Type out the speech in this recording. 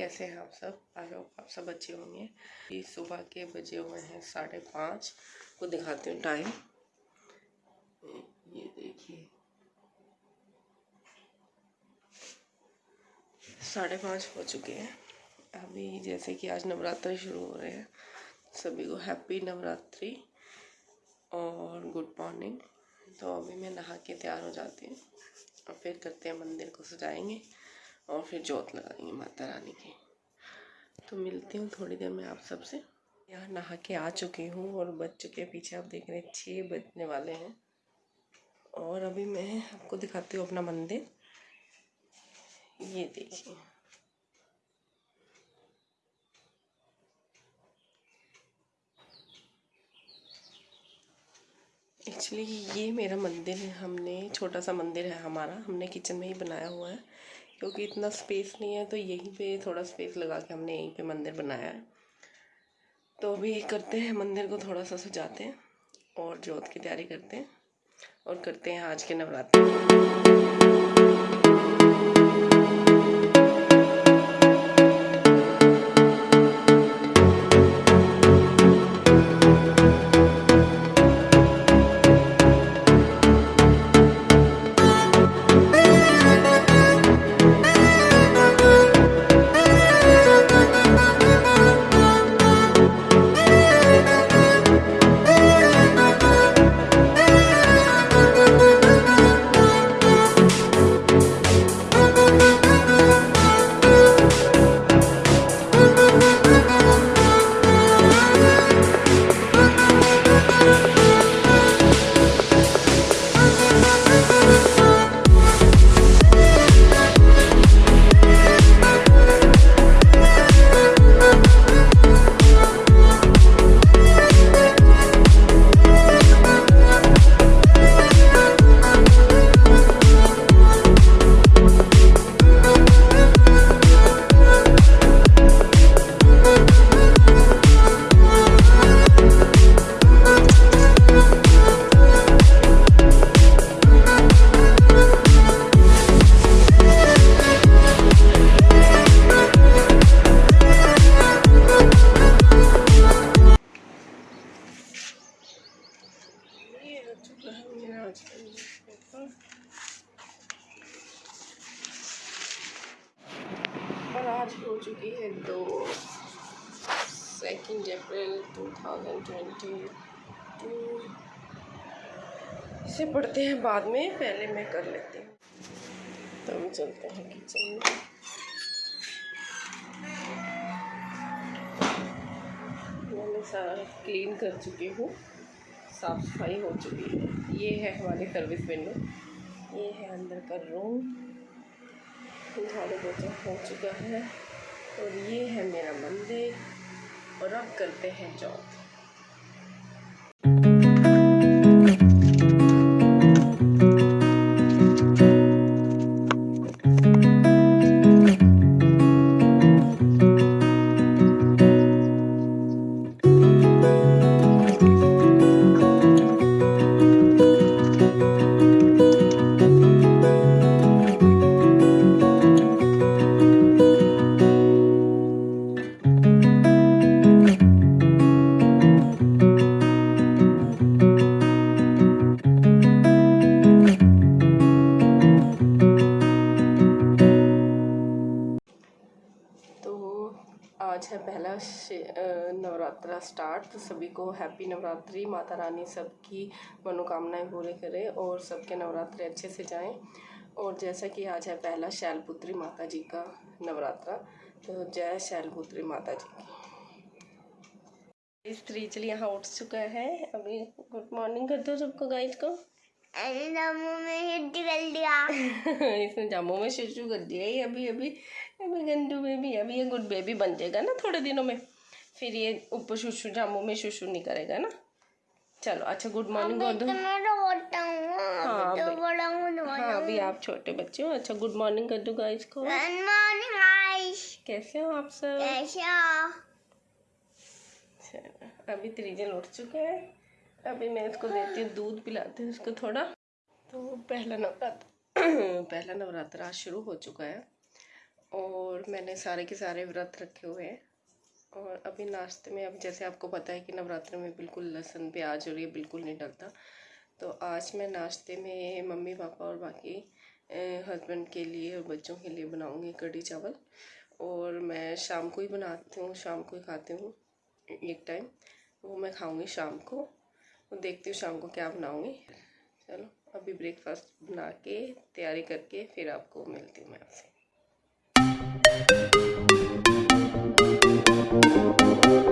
कैसे हैं आप सब? आई होप आप सब अच्छे होंगे। ये सुबह के बजे हुए हैं साढ़े पाँच। को दिखाती हूँ टाइम ये देखिए। साढ़े पाँच हो चुके हैं। अभी जैसे कि आज नवरात्रि शुरू हो रहे हैं। सभी को हैप्पी नवरात्रि और गुड मॉर्निंग तो अभी मैं नहा के तैयार हो जाती हूँ। और फिर करते हैं मंदिर को सजाएँगे। और फिर जोत लगाएँगे माता रानी की। तो मिलती हूँ थोड़ी देर में आप सबसे। यहाँ नहा के आ चुकी हूँ और बज चुके पीछे आप देख रहे हैं छः बजने वाले हैं। और अभी मैं आपको दिखाती हूँ अपना मंदिर। ये देखिए। एक्चुअली ये मेरा मंदिर है, हमने छोटा सा मंदिर है हमारा, हमने किचन में ही बनाया हुआ है। क्योंकि इतना स्पेस नहीं है तो यहीं पे थोड़ा स्पेस लगा के हमने यहीं पे मंदिर बनाया है। तो अभी करते हैं, मंदिर को थोड़ा सा सजाते हैं और जोत की तैयारी करते हैं और करते हैं आज के नवरात्र। हो चुकी है दो। Second April two thousand twenty two इसे पढ़ते हैं बाद में, पहले मैं कर लेती हूँ। तो अभी चलते हैं किचन में। मैंने सारा क्लीन कर चुकी हूँ। साफ़ सफ़ाई हो चुकी है। ये है हमारी सर्विस विंडो ये है अंदर का रूम झाड़ू बहुत हो चुका है। और ये है मेरा मंदिर। और अब करते हैं जॉब आज है पहला नवरात्रा स्टार्ट। तो सभी को हैप्पी नवरात्रि। माता रानी सबकी मनोकामनाएँ पूरी करे और सबके नवरात्रे अच्छे से जाएँ। और जैसा कि आज है पहला शैलपुत्री माता जी का नवरात्रा। तो जय शैलपुत्री माता जी की। स्त्री चलिए यहाँ उठ चुका है। अभी गुड मॉर्निंग कर दो सबको गाइस को। जामू में शिशु कर दिया। इसने जामू में शिशु कर दिया ही अभी अभी अभी गंदू बेबी अभी ये गुड बेबी बन जाएगा ना थोड़े दिनों में। फिर ये ऊपर शुशु जामू में शुशु नहीं करेगा ना। चलो अच्छा गुड मॉर्निंग हूँ हाँ, तो अभी- हूँ तो हाँ आप छोटे बच्चे हो अच्छा गुड मॉर्निंग कर दो गाइस को। गुड मॉर्निंग गाइस कैसे हो आप सब? कैसा चलो, अभी त्रिजन उठ चुके हैं। अभी मैं इसको देती हूँ दूध पिलाती हूँ इसको थोड़ा। तो पहला नवरात्र पहला नवरात्र आज शुरू हो चुका है। और मैंने सारे के सारे व्रत रखे हुए हैं। और अभी नाश्ते में, अब जैसे आपको पता है कि नवरात्र में बिल्कुल लहसुन, प्याज और ये बिल्कुल नहीं डलता। तो आज मैं नाश्ते में मम्मी, पापा और बाकी हस्बैंड के लिए और बच्चों के लिए बनाऊँगी कढ़ी चावल। और मैं शाम को ही बनाती हूँ, शाम को ही खाती हूँ, एक टाइम वो मैं खाऊँगी शाम को। तो देखती हूँ शाम को क्या बनाऊँगी। चलो, अभी ब्रेकफास्ट बना के, तैयारी करके फिर आपको मिलती हूँ मैं आपसे। Thank you.